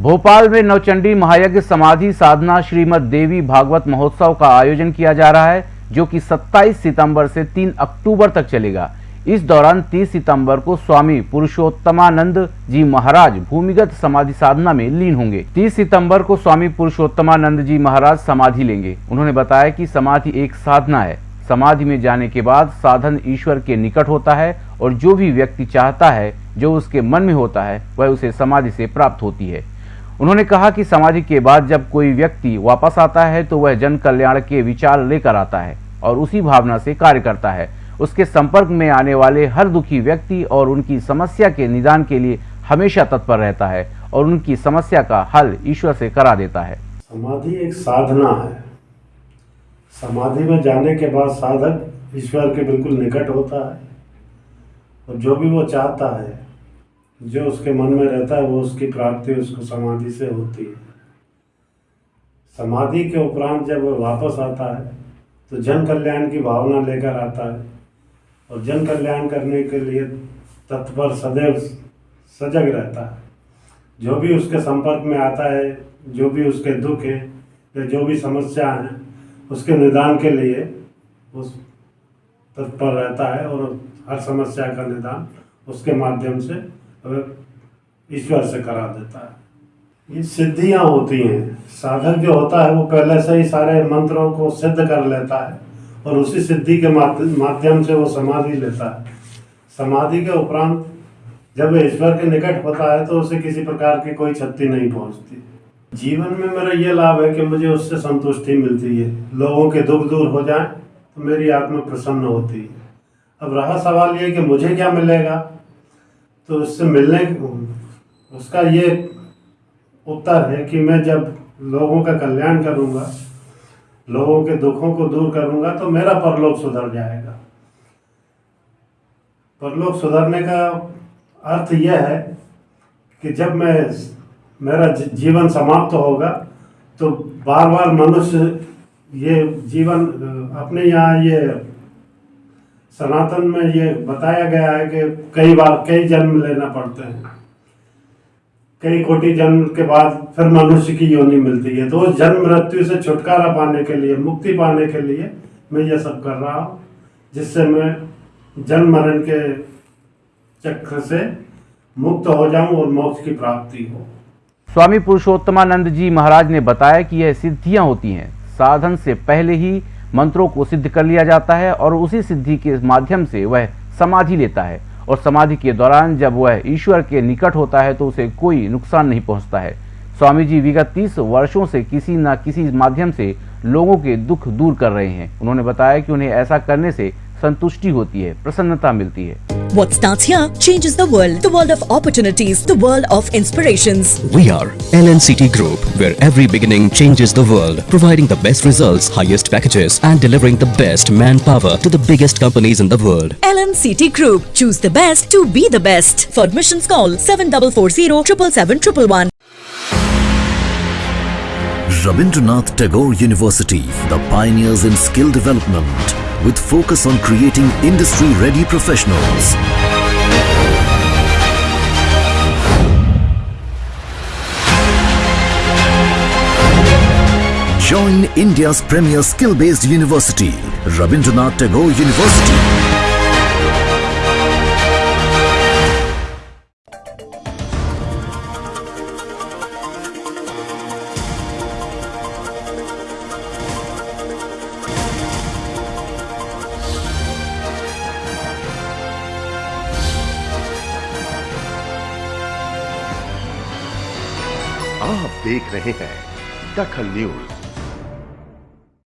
भोपाल में नवचंडी महायज्ञ समाधि साधना श्रीमद देवी भागवत महोत्सव का आयोजन किया जा रहा है, जो कि 27 सितंबर से 3 अक्टूबर तक चलेगा। इस दौरान 30 सितंबर को स्वामी पुरुषोत्तमानंद जी महाराज भूमिगत समाधि साधना में लीन होंगे। 30 सितंबर को स्वामी पुरुषोत्तमानंद जी महाराज समाधि लेंगे। उन्होंने बताया कि समाधि एक साधना है। समाधि में जाने के बाद साधन ईश्वर के निकट होता है और जो भी व्यक्ति चाहता है, जो उसके मन में होता है, वह उसे समाधि से प्राप्त होती है। उन्होंने कहा कि समाधि के बाद जब कोई व्यक्ति वापस आता है तो वह जन कल्याण के विचार लेकर आता है और उसी भावना से कार्य करता है। उसके संपर्क में आने वाले हर दुखी व्यक्ति और उनकी समस्या के निदान के लिए हमेशा तत्पर रहता है और उनकी समस्या का हल ईश्वर से करा देता है। समाधि एक साधना है। समाधि में जाने के बाद साधक ईश्वर के बिल्कुल निकट होता है और जो भी वो चाहता है जो उसके मन में रहता है, वो उसकी प्राप्ति, उसको समाधि से होती है। समाधि के उपरांत जब वो वापस आता है तो जन कल्याण की भावना लेकर आता है। और जन कल्याण करने के लिए तत्पर सदैव सजग रहता है। जो भी उसके संपर्क में आता है, जो भी उसके दुख हैं, या जो भी समस्या हैं, उसके निदान के लिए उस तत्पर रहता है और हर समस्या का निदान उसके माध्यम से ईश्वर से करा देता है। ये सिद्धियाँ होती हैं। साधक जो होता है, वो पहले से ही सारे मंत्रों को सिद्ध कर लेता है और उसी सिद्धि के माध्यम से वो समाधि लेता है। समाधि के उपरांत जब ईश्वर के निकट होता है तो उसे किसी प्रकार की कोई क्षति नहीं पहुँचती। जीवन में मेरा ये लाभ है कि मुझे उससे संतुष्टि मिलती है। लोगों के दुख दूर हो जाए तो मेरी आत्मा प्रसन्न होती है। अब रहा सवाल ये कि मुझे क्या मिलेगा? तो उससे मिलने उसका ये उत्तर है कि मैं जब लोगों का कल्याण करूँगा, लोगों के दुखों को दूर करूँगा तो मेरा परलोक सुधर जाएगा। परलोक सुधरने का अर्थ यह है कि जब मैं मेरा जीवन समाप्त तो होगा तो बार बार मनुष्य ये जीवन, अपने यहाँ ये सनातन में ये बताया गया है कि कई बार कई जन्म लेना पड़ते हैं। कई कोटि जन्म के बाद फिर मनुष्य की योनि मिलती है। तो उस जन्म मृत्यु से छुटकारा पाने के लिए, मुक्ति पाने के लिए मैं ये सब कर रहा हूँ, जिससे मैं जन्म मरण के चक्र से मुक्त हो जाऊँ और मोक्ष की प्राप्ति हो। स्वामी पुरुषोत्तमानंद जी महाराज ने बताया कि यह सिद्धियाँ होती हैं। साधन से पहले ही मंत्रों को सिद्ध कर लिया जाता है और उसी सिद्धि के माध्यम से वह समाधि लेता है। और समाधि के दौरान जब वह ईश्वर के निकट होता है तो उसे कोई नुकसान नहीं पहुँचता है। स्वामी जी विगत तीस वर्षों से किसी न किसी माध्यम से लोगों के दुख दूर कर रहे हैं। उन्होंने बताया कि उन्हें ऐसा करने से संतुष्टि होती है, प्रसन्नता मिलती है। What starts here changes the world. The world of opportunities. The world of inspirations. We are LNCT Group, where every beginning changes the world. Providing the best results, highest packages and delivering the best manpower to the biggest companies in the world. LNCT Group. Choose the best to be the best. For admissions call 7440 777 Rabindranath Tagore University, the pioneers in skill development with focus on creating industry-ready professionals. Join India's premier skill-based university, Rabindranath Tagore University. आप देख रहे हैं दखल news.